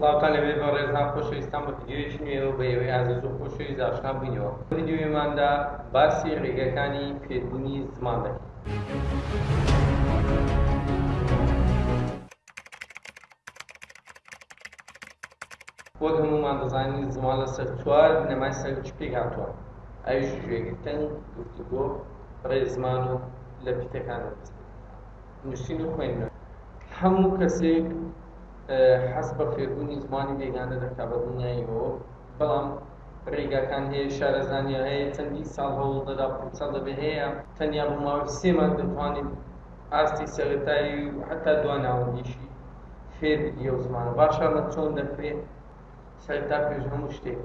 سڵاوتان لێبێت بەڕێزان خۆشەویستان بە ڤیدیۆیەکی نوێوە بە ئێوەی ئازیز و خۆشەویست ئاشنا بووینەوە لەم ڤیدیۆیەماندا باسی ڕێگاکانی فێربوونی زمان دەکەین. وەک هەموومان دەزانین زمان لەسەر چوار بنەمای سەرەکی پێکهاتووە ئەویش گوێگرتن، گفتوگۆ، ڕێزمان و لە پیتەکانەوە دەست پێدەکات. نووسین و خوێندن. هەموو کەسێک حەز بە فێربوونی زمانی بێگانە دەکات بە دڵنیاییەوە، بەڵام ڕێگاکان هەیە، شارەزانییە هەیە، چەندین ساڵ هەوڵ دەدا، پڕچە دەبێت، هەیە تەنیا بۆ ماوەی سێ مانگ دەتوانیت ئاستی سەرەتایی و هەتا دوا ناوەندیشی فێر ببی ئەو زمانە. باشە ئەمە چۆن دەکرێت؟ سەرەتا پێش هەموو شتێک.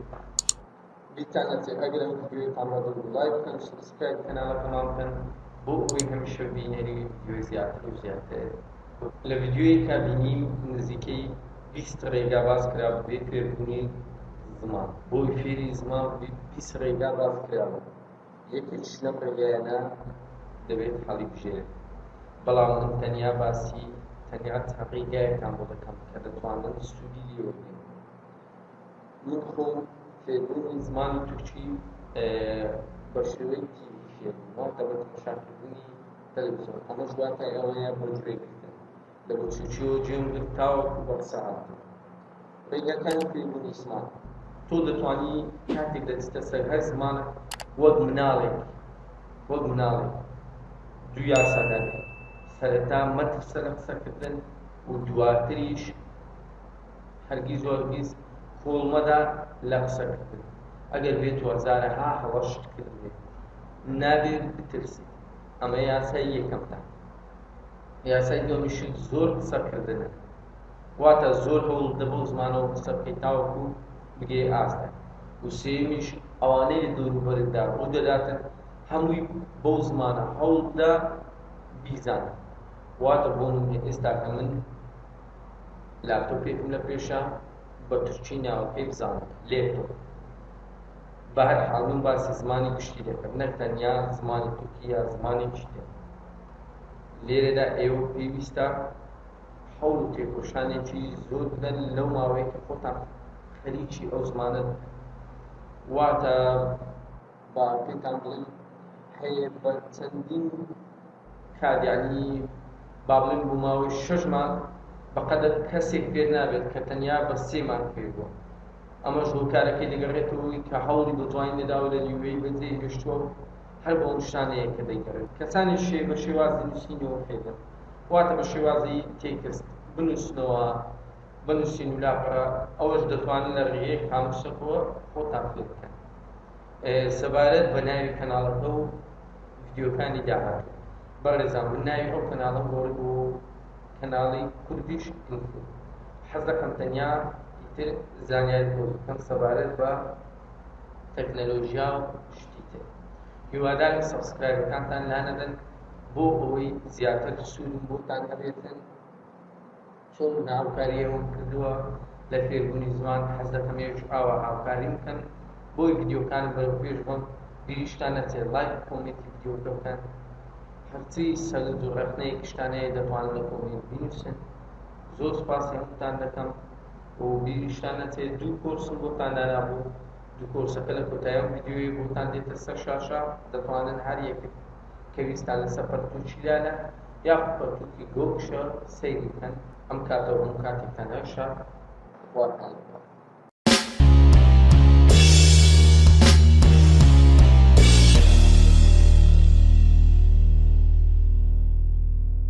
بیرتان ئەچێت ئەگەر ئەم ڤیدیۆی تاڵە دەبوو لایک بکەن سبسکرایب کەناڵەکەمان بکەن بۆ ئەوەی هەمیشە بینەری ڤیدیۆی زیاتر و زیاتر لە ڤیدیۆیەکا بینیم نزیکەی بیست ڕێگا باس کرا بۆ فێربوونی زمان بۆی فێری زمان بیست ڕێگا باس کراوە یەکێکیش لەم ڕێگایانە دەبێت حەڵی بژێرێت بەڵام من تەنیا باسی تەنیا ڕێگایەکان بۆ دەکەم کە دەتوانن سوودی لێوەبگرن من خۆم فێربوونی زمانی تورکی بە شێوەی تیوی فێربوومەوە کە بە تەمەشاکردنی تەلەڤیزیۆن ئەمەش واتای ئەوەیە بۆ گوێ گرتن لە بچووکیەوە جێم گرت تاوەکو بە قسە هاتم ڕێگاکانی فێربوونی زمان تۆ دەتوانی کاتێک دەچتە سەر هەر زمانە وەک مناڵێک وەک مناڵێک دوو یاسا دەبێت سەرەتا مەترسە لە قسەکردن و دواتریش هەرگیز و هەرگیز کوڵ مەدە لە قسە کردن ئەگەر بێت و هەزارە ها هەڵەشت کردبێ نابێ بترسی ئەمە یاسای یەکەمتە یاسای دومیشت زۆر قسە کردنە واتە زۆر هەوڵ دە بەو زمانەوە قسە بکەیت تاوەکو بگەی ئاستە و سێمیش ئەوانەی لە دەوروبەردا ڕوو دەداتن هەمووی بەو زمانە هەوڵدا بیزانە واتە بۆ من ئێستا کە من لاپتۆپێکم لە پێشە بە تورکی ناوەکەی بزانم لێپتۆپ بە هەر حاڵ من باسی زمانی گشتی دەکەم نەک تەنیا زمانی تورکی یا زمانێکی تر لێرەدا ئێوە پێویستە هەوڵ و تێکۆشانێکی زۆر بدەن لەو ماوەیەکە خۆتان خەریکی ئەو زمانە واتە با پێتان بڵێم هەیە بە چەندین کات یعنی با بڵێم بۆ ماوەی شەش مانگ بەقەدەر کەسێک پێ نابێت کە تەنیا بە سێ مانگ پێ بووە ئەمەش هۆکارەکەی دەگەڕێتەوەی کە هەوڵی بە جوانی نەداوە لە نیوەی بەجێ هێشتووە و هەر بە ئەو شتانەیە کە دەیگەڕێت کەسانی شێ بە شێوازی نووسینەوە پێدەن واتە بە شێوازی تێکست بنووسنەوە بنوسین و لاپەڕە ئەوەش دەتوانن لە ڕێگەیەک هاموشەکەوە خۆتان فێر بکەن سەبارەت بە ناوی کەناڵەکە و ڤیدیۆکانی داهاتوو بەڕێزان من ناوی ئەو کەناڵم گۆڕی بۆ کەناڵی کوردیش ئینفۆ حەز دەکەم تەنیا تر زانیاری بۆ بکەم سەبارەت بە تەکنەلۆژیا و شتی تر هیوادارم سەبسکرایبەکانتان لانەدەن بۆ ئەوەی زیاتر سوودم بۆتان هەبێتن چۆن بوو هاوکاری ئەوم کردووە لە فێربوونی زمان حەز دەکەم ئێوەش ئاوا هاوکاریم بکەن بۆی ڤیدیۆکانم بەرەو پێش بەم بیریشتان نەچێت ڵایک و کۆمێنتی ڤیدیۆکە بکەن هەرچی سەرنج و ڕەخنەیەک شتان هەیە دەتوانن لە کۆمێنت بنووسن زۆر سوپاسی هەمووتان دەکەم و بیریشتان نەچێت دوو کۆرسم بۆتان دانابوو دوو کۆرسەکە لە کۆتایی ئەم ڤیدیۆیە بۆتان دێتە سەر شاشە دەتوانن هەر یەکێک کە ویستان لەسەر پەرتووکی لالە یاخود پەرتووکی گۆگشە سەیری بکەن، ئەم کاتە و هەموو کاتێک تەنیا شا بوارتان دەکات.